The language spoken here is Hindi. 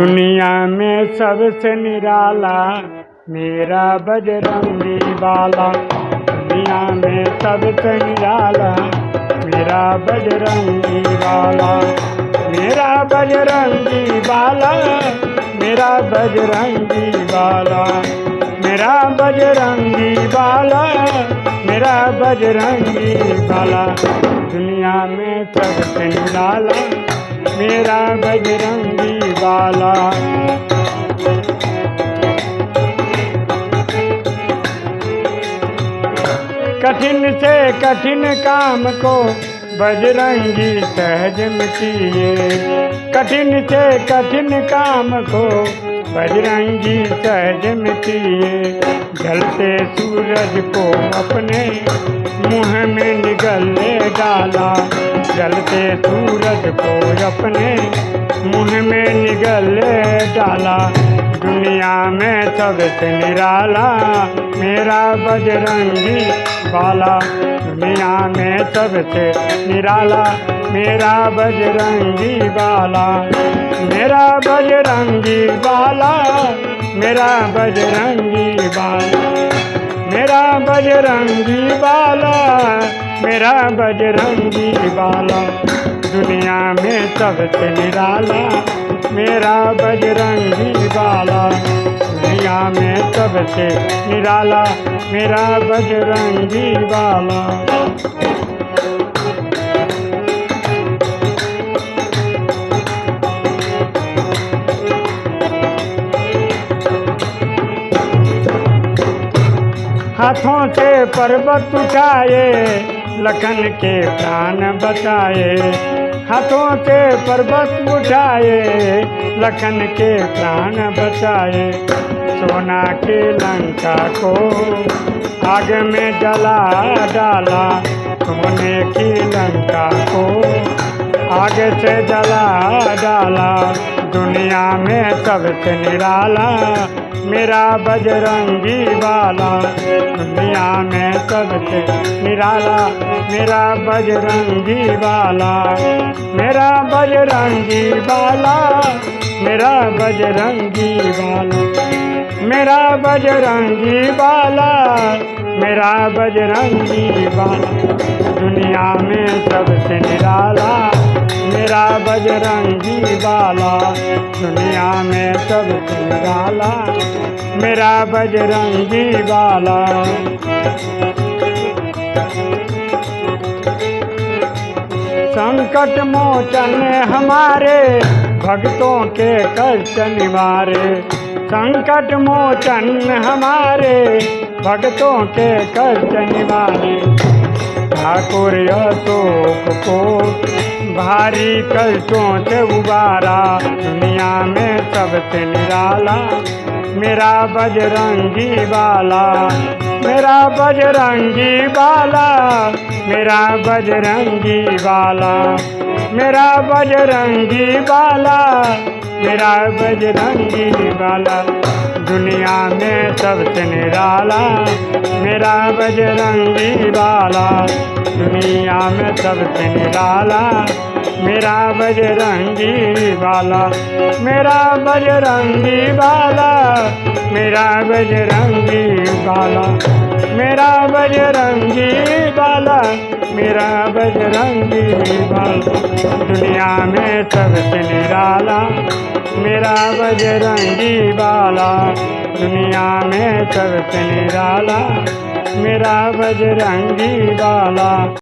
दुनिया में सबसे निराला, मेरा बजरंगी बाला। दुनिया में सबसे निराला, मेरा बजरंगी बाला। मेरा बजरंगी बाला, मेरा बजरंगी बाला। मेरा बजरंगी बाला, मेरा बजरंगी बाला। दुनिया में सबसे निराला, मेरा बजरंगी बाला कठिन से कठिन काम को बजरंगी सहज मिटिए। कठिन से कठिन काम को बजरंगी सहज मिटिए। जलते सूरज को अपने मुँह में निगलने डाला। जलते सूरज को अपने मुँह में निगल डाला। दुनिया में सबसे निराला मेरा बजरंगी बाला। दुनिया में सबसे निराला मेरा बजरंगी बाला। मेरा बजरंगी बाला, मेरा बजरंगी बाला। मेरा बजरंगी बाला मेरा बजरंगी बाला, दुनिया में सबसे निराला। मेरा बजरंगी बाला, दुनिया में सबसे निराला। मेरा बजरंगी बाला। हाथों से पर्वत उठाए लखन के प्राण बचाए, हाथों से पर्वत उठाए, लखन के प्राण बचाए। सोना के लंका को आग में जला डाला, सोने की लंका को आग से जला डाला। दुनिया में सबसे निराला मेरा बजरंगी वाला दुनिया में सबसे निराला। मेरा बजरंगी वाला मेरा बजरंगी बाला, मेरा बजरंगी वाला मेरा बजरंगी बाला, मेरा बजरंगी वाला दुनिया में सबसे निराला। मेरा बजरंगी बाला, दुनिया में सबसे निराला मेरा बजरंगी बाला। संकट मोचन हमारे भक्तों के कष्ट निवारे। संकट मोचन हमारे भक्तों के कष्ट निवारे। ठाकुर अशोक को भारी कष्टों से उबारा, दुनिया में सबसे निराला, मेरा बजरंगी बाला, मेरा बजरंगी बाला, मेरा बजरंगी बाला, मेरा बजरंगी बाला, मेरा बजरंगी बाला, दुनिया में सबसे निराला, मेरा बजरंगी बाला। दुनिया में सबसे निराला, मेरा बजरंगी बाला, मेरा बजरंगी बाला, मेरा बजरंगी बाला, मेरा बजरंगी बाला, मेरा बजरंगी बाला। दुनिया में सबसे निराला, मेरा बजरंगी बाला, दुनिया में सबसे निराला मेरा बजरंगी बाला।